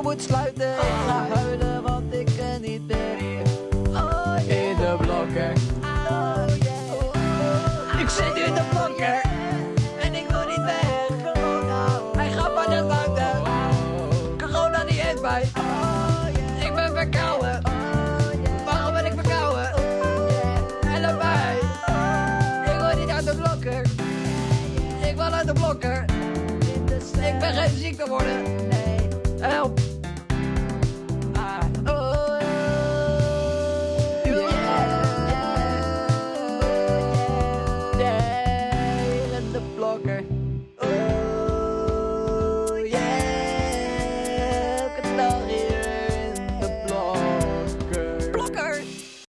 Ik moet sluiten. Ik ga huilen, want ik kan niet meer hier. Oh, in de blokker. Oh, ik zit in de blokker En ik wil niet weg. Corona. Hij gaat maar net buiten. Corona niet heeft mij. Oh, ik ben verkouden. Waarom ben ik verkouden? Help mij. Ik wil niet uit de blokker. Ik wil uit de blokker. Ik ben geen ziek worden. Help! okay.